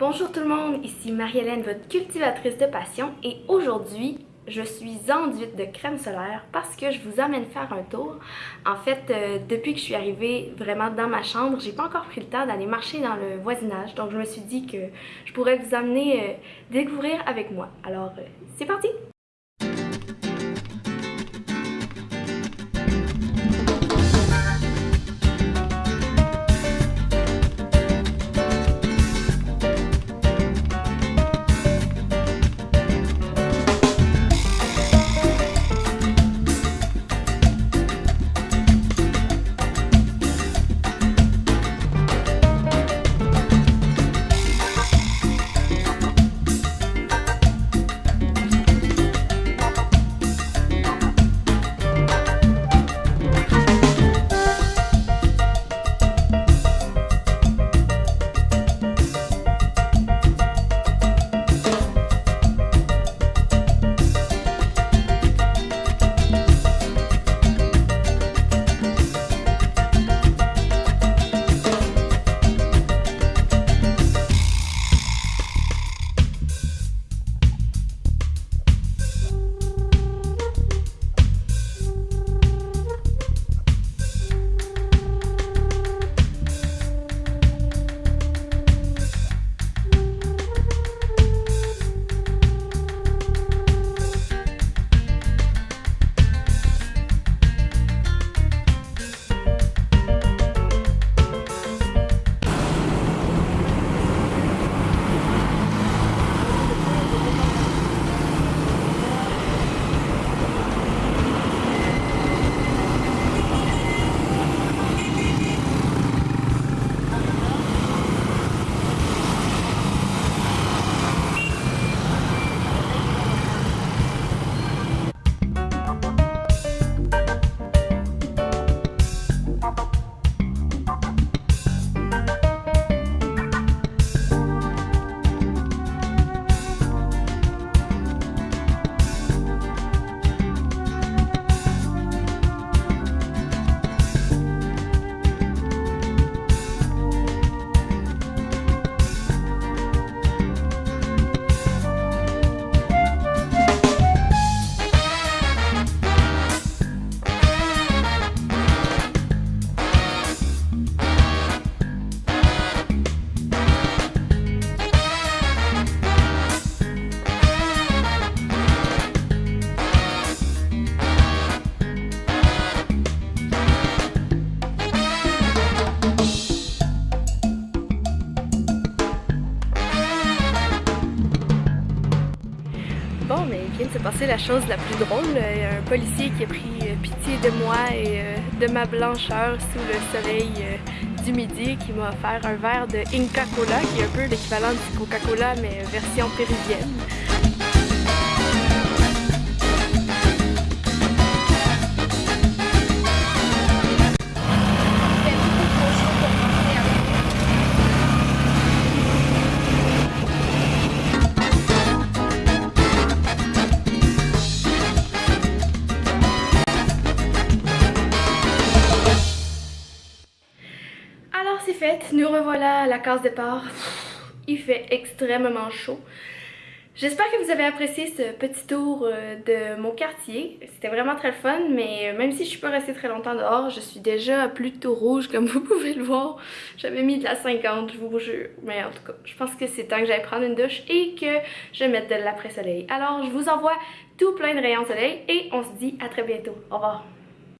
Bonjour tout le monde, ici Marie-Hélène, votre cultivatrice de passion et aujourd'hui, je suis enduite de crème solaire parce que je vous amène faire un tour. En fait, euh, depuis que je suis arrivée vraiment dans ma chambre, j'ai pas encore pris le temps d'aller marcher dans le voisinage. Donc je me suis dit que je pourrais vous amener euh, découvrir avec moi. Alors, euh, c'est parti! Vient de se la chose la plus drôle. Il y a un policier qui a pris euh, pitié de moi et euh, de ma blancheur sous le soleil euh, du midi qui m'a offert un verre de Inca Cola, qui est un peu l'équivalent du Coca-Cola mais version péruvienne. Fait, nous revoilà à la case départ. Il fait extrêmement chaud. J'espère que vous avez apprécié ce petit tour euh, de mon quartier. C'était vraiment très fun, mais même si je suis pas restée très longtemps dehors, je suis déjà plutôt rouge comme vous pouvez le voir. J'avais mis de la 50, je vous jure. Mais en tout cas, je pense que c'est temps que j'aille prendre une douche et que je mette de l'après-soleil. Alors, je vous envoie tout plein de rayons de soleil et on se dit à très bientôt. Au revoir.